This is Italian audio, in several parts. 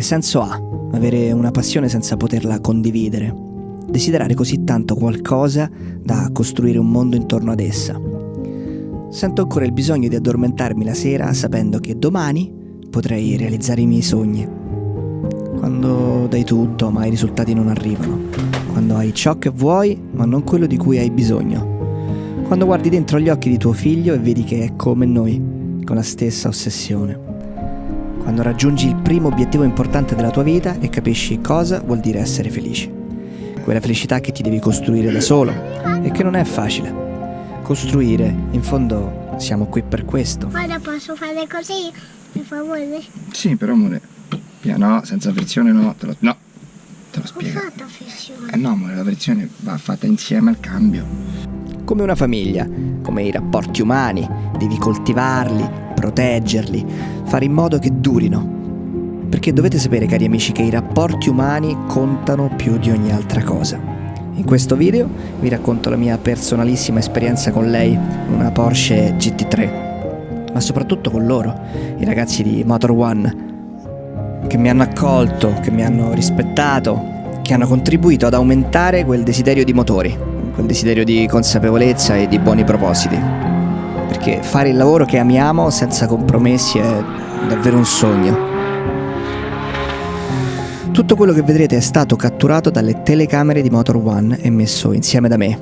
Che senso ha avere una passione senza poterla condividere? Desiderare così tanto qualcosa da costruire un mondo intorno ad essa. Sento ancora il bisogno di addormentarmi la sera sapendo che domani potrei realizzare i miei sogni. Quando dai tutto ma i risultati non arrivano. Quando hai ciò che vuoi ma non quello di cui hai bisogno. Quando guardi dentro gli occhi di tuo figlio e vedi che è come noi, con la stessa ossessione. Quando raggiungi il primo obiettivo importante della tua vita e capisci cosa vuol dire essere felice. Quella felicità che ti devi costruire da solo e che non è facile costruire. In fondo siamo qui per questo. Ora posso fare così, per favore? Sì, però amore, piano, senza frizione no, te lo, no, te lo Ho spiego. fatto frizione. Eh no, amore, la frizione va fatta insieme al cambio. Come una famiglia, come i rapporti umani, devi coltivarli, proteggerli, fare in modo che durino. Perché dovete sapere, cari amici, che i rapporti umani contano più di ogni altra cosa. In questo video vi racconto la mia personalissima esperienza con lei, una Porsche GT3, ma soprattutto con loro, i ragazzi di Motor One, che mi hanno accolto, che mi hanno rispettato, che hanno contribuito ad aumentare quel desiderio di motori, quel desiderio di consapevolezza e di buoni propositi. Perché fare il lavoro che amiamo senza compromessi è davvero un sogno. Tutto quello che vedrete è stato catturato dalle telecamere di Motor One e messo insieme da me.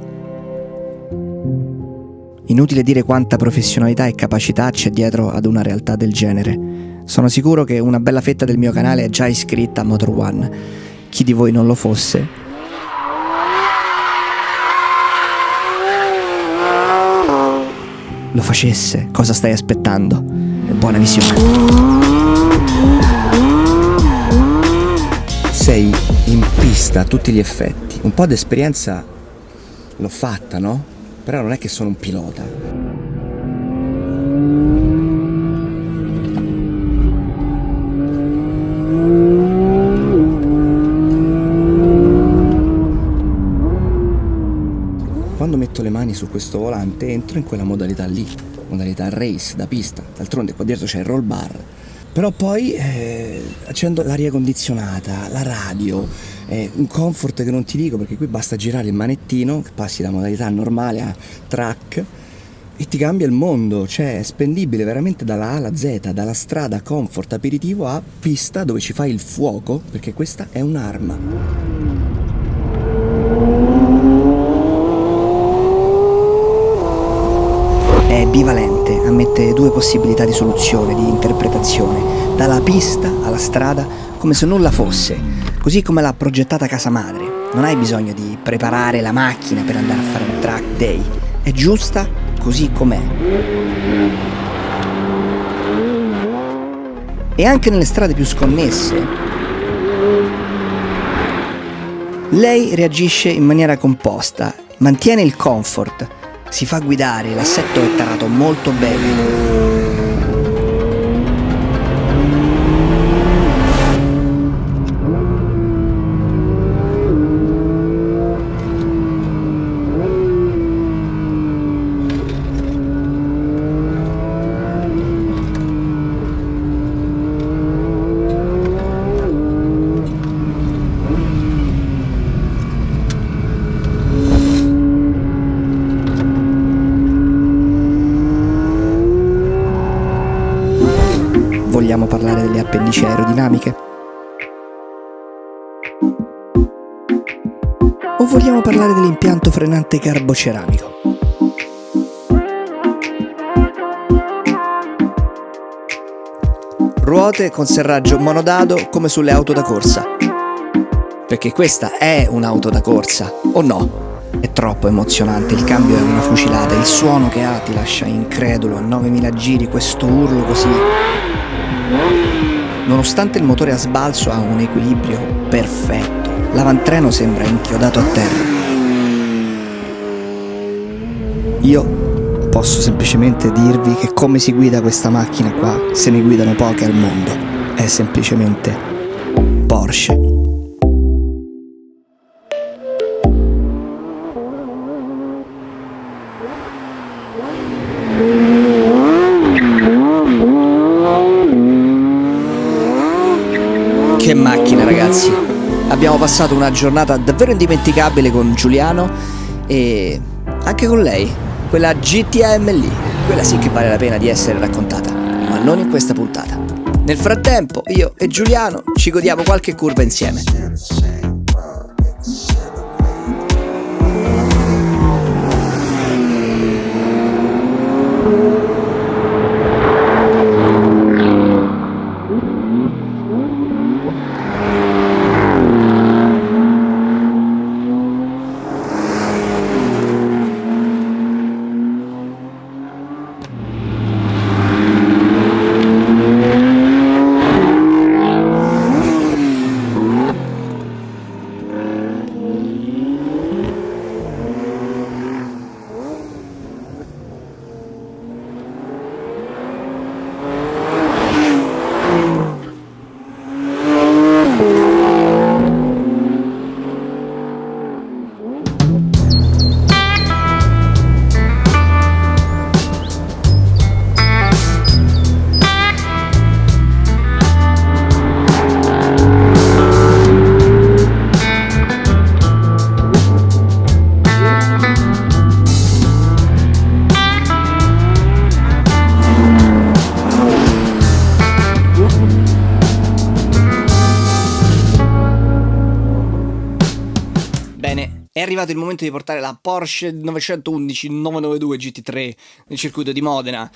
Inutile dire quanta professionalità e capacità c'è dietro ad una realtà del genere. Sono sicuro che una bella fetta del mio canale è già iscritta a Motor One. Chi di voi non lo fosse, lo facesse, cosa stai aspettando? Buona visione. Sei in pista a tutti gli effetti. Un po' di esperienza l'ho fatta, no? Però non è che sono un pilota. Quando metto le mani su questo volante entro in quella modalità lì, modalità race da pista. D'altronde qua dietro c'è il roll bar. Però poi eh, accendo l'aria condizionata, la radio, eh, un comfort che non ti dico perché qui basta girare il manettino, passi da modalità normale a track e ti cambia il mondo, cioè è spendibile veramente dalla A alla Z, dalla strada comfort aperitivo a pista dove ci fai il fuoco, perché questa è un'arma. È bivalente, ammette due possibilità di soluzione, di interpretazione, dalla pista alla strada come se nulla fosse, così come l'ha progettata casa madre. Non hai bisogno di preparare la macchina per andare a fare un track day, è giusta così com'è. E anche nelle strade più sconnesse, lei reagisce in maniera composta, mantiene il comfort, si fa guidare, l'assetto è tarato molto bene. Vogliamo parlare delle appendici aerodinamiche? O vogliamo parlare dell'impianto frenante carboceramico? Ruote con serraggio monodado come sulle auto da corsa. Perché questa è un'auto da corsa, o no? È troppo emozionante, il cambio è una fucilata, il suono che ha ti lascia incredulo a 9000 giri, questo urlo così. Nonostante il motore a sbalzo ha un equilibrio perfetto, l'avantreno sembra inchiodato a terra. Io posso semplicemente dirvi che come si guida questa macchina qua, se ne guidano poche al mondo. È semplicemente Porsche. Che macchina ragazzi. Abbiamo passato una giornata davvero indimenticabile con Giuliano e anche con lei, quella GTM lì. Quella sì che vale la pena di essere raccontata, ma non in questa puntata. Nel frattempo, io e Giuliano ci godiamo qualche curva insieme. È arrivato il momento di portare la Porsche 911 992 GT3 nel circuito di Modena.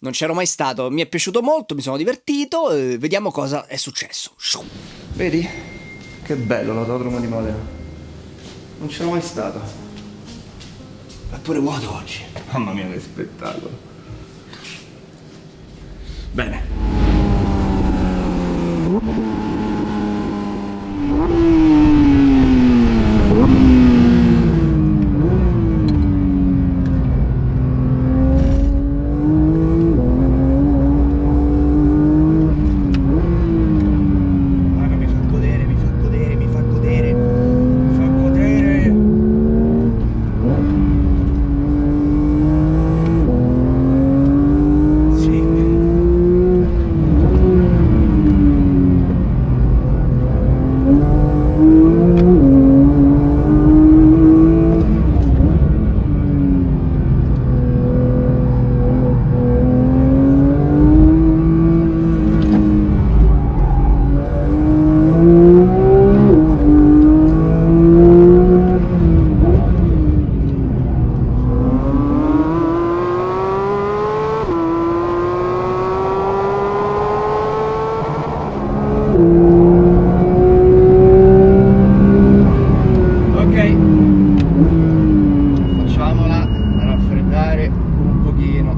Non c'ero mai stato, mi è piaciuto molto, mi sono divertito, eh, vediamo cosa è successo. Vedi? Che bello l'autodromo di Modena. Non c'ero mai stato. È pure vuoto oggi. Mamma mia che spettacolo. Bene. Guarda, mi fa godere, mi fa godere, mi fa godere, mi fa godere. Sì. Ok. Facciamola raffreddare un pochino.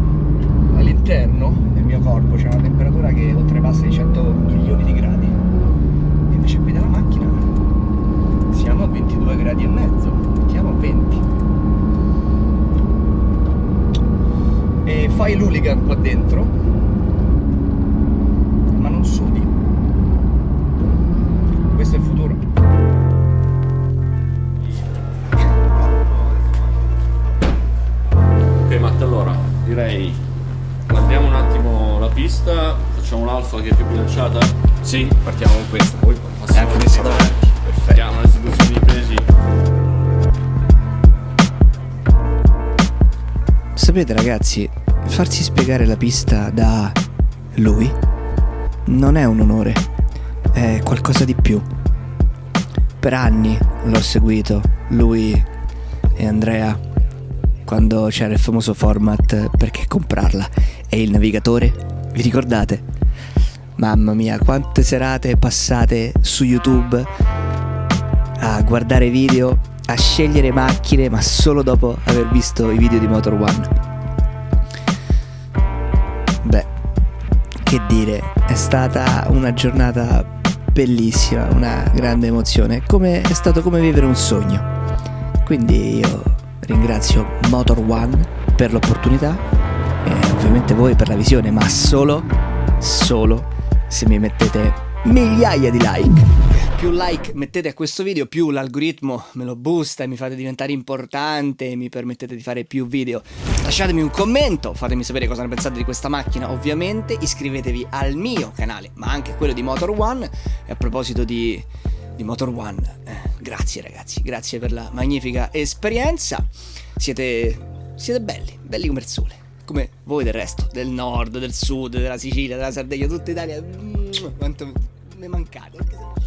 All'interno del mio corpo c'è una temperatura che oltrepassa i 100 milioni di gradi. E invece qui dalla macchina siamo a 22 gradi e mezzo. Mettiamo a 20. E fai l'hooligan qua dentro, ma non sudi. Questo è il futuro. Ok Matt, allora direi guardiamo un attimo la pista, facciamo l'alfa che è più bilanciata, Sì, partiamo con questa, poi passiamo anche davanti. Perfetto. vediamo la distribuzione di pesi. Sapete ragazzi, farsi spiegare la pista da lui non è un onore, è qualcosa di più. Per anni l'ho seguito, lui e Andrea, quando c'era il famoso format perché comprarla e il navigatore, vi ricordate? Mamma mia, quante serate passate su YouTube a guardare video, a scegliere macchine, ma solo dopo aver visto i video di Motor One. Che dire, è stata una giornata bellissima, una grande emozione, come, è stato come vivere un sogno. Quindi io ringrazio Motor One per l'opportunità e ovviamente voi per la visione, ma solo, solo se mi mettete migliaia di like. Più like mettete a questo video, più l'algoritmo me lo boosta e mi fate diventare importante e mi permettete di fare più video. Lasciatemi un commento, fatemi sapere cosa ne pensate di questa macchina, ovviamente. Iscrivetevi al mio canale, ma anche quello di Motor One. E a proposito di, di Motor One, eh, grazie ragazzi, grazie per la magnifica esperienza. Siete, siete belli, belli come il sole come voi del resto, del nord, del sud, della Sicilia, della Sardegna, tutta Italia. Quanto mi mancate.